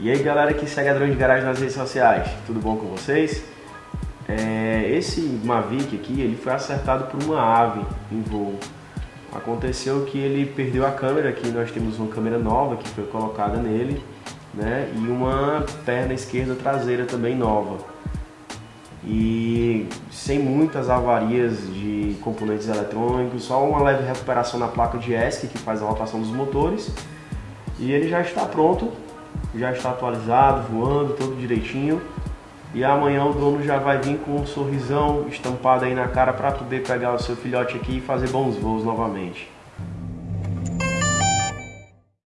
E aí galera que segue a Drone de Garagem nas redes sociais, tudo bom com vocês? É, esse Mavic aqui, ele foi acertado por uma ave em voo. Aconteceu que ele perdeu a câmera, aqui nós temos uma câmera nova que foi colocada nele, né? E uma perna esquerda traseira também nova. E sem muitas avarias de componentes eletrônicos, só uma leve recuperação na placa de ESC que faz a rotação dos motores. E ele já está pronto já está atualizado, voando, todo direitinho. E amanhã o dono já vai vir com um sorrisão estampado aí na cara para poder pegar o seu filhote aqui e fazer bons voos novamente.